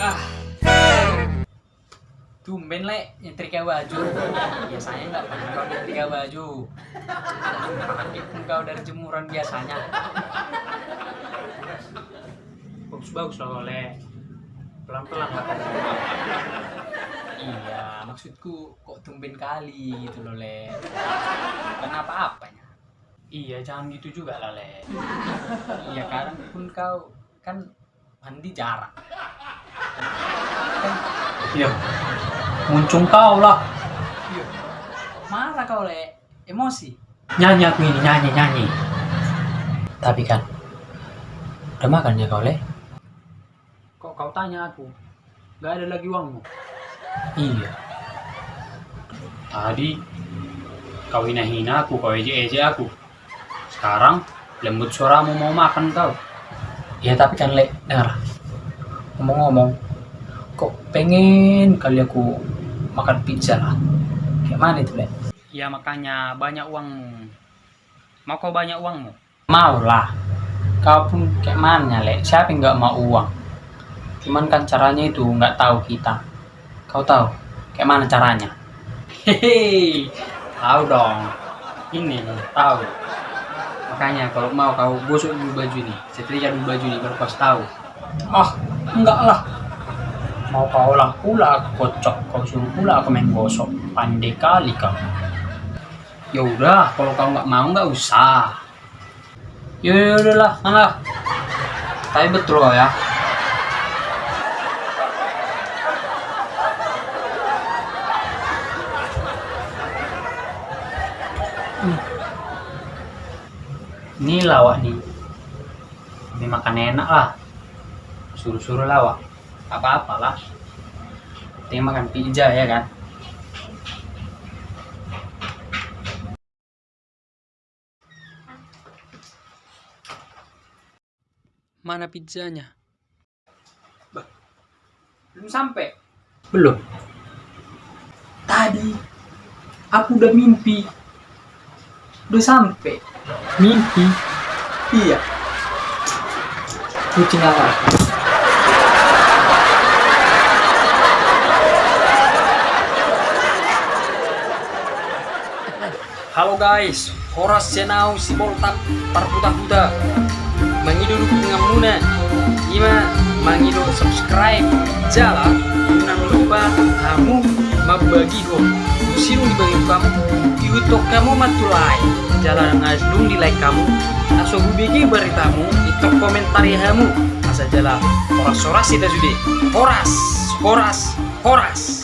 Ah. Tumben le nyetrika baju. Biasanya nggak pernah kau nyetrika baju. Itu kau dari jemuran biasanya. Bagus bagus lah oleh. Pelan pelan lah. Iya, maksudku kok tumben kali gitu loh le. Bukan apa-apanya. Iya, jangan gitu juga lah le. Iya, kadang pun kau kan mandi jarang. Kan Iya. Muncung kau lah. Iya. Marah kau le, emosi. Nyanyi aku ini, nyanyi, nyanyi. Tapi kan, udah makan ya kau le? Kok kau tanya aku? Gak ada lagi uangmu. Iya. Tadi kau hina-hina aku, kau eje-eje aku. Sekarang lembut suaramu mau makan kau. Iya tapi kan le, dengar. Ngomong-ngomong, kok pengen kali aku makan pizza lah. Kayak mana itu le? Ya makanya banyak uangmu. Mau kau banyak uangmu? Mau lah. Kau pun kayak mana le? Siapa yang nggak mau uang? Cuman kan caranya itu nggak tahu kita. Kau tahu kayak mana caranya? Hehehe, tahu dong. Ini tahu. Makanya kalau mau kau gosok dulu baju ini, setrika dulu baju ini baru kau tahu. Ah, enggak lah. Mau kau lah pula aku kocok, kau suruh pula aku main gosok. Pandai kali kau. Ya udah, kalau kau nggak mau nggak usah. Ya ya udahlah, mana? Tapi betul kok ya. Hmm. Ini lawak nih. Ini makan enak lah. Suruh-suruh lawak. Apa-apa lah. Ini makan pizza ya kan. Mana pizzanya? Belum sampai. Belum. Tadi aku udah mimpi. Udah sampai. Mimpi. Iya. Kucing apa? Halo guys, Horas Senau si Boltap Parputa-puta Mangido dukung dengan muna Ima mangido subscribe Jala Jangan lupa kamu membagi ho Sino di bagi kamu YouTube kamu matulai Jalan ngasdung di like kamu Aso bubigi beritamu Itu komentari kamu Asa jala Horas-horas kita sudah Horas Horas Horas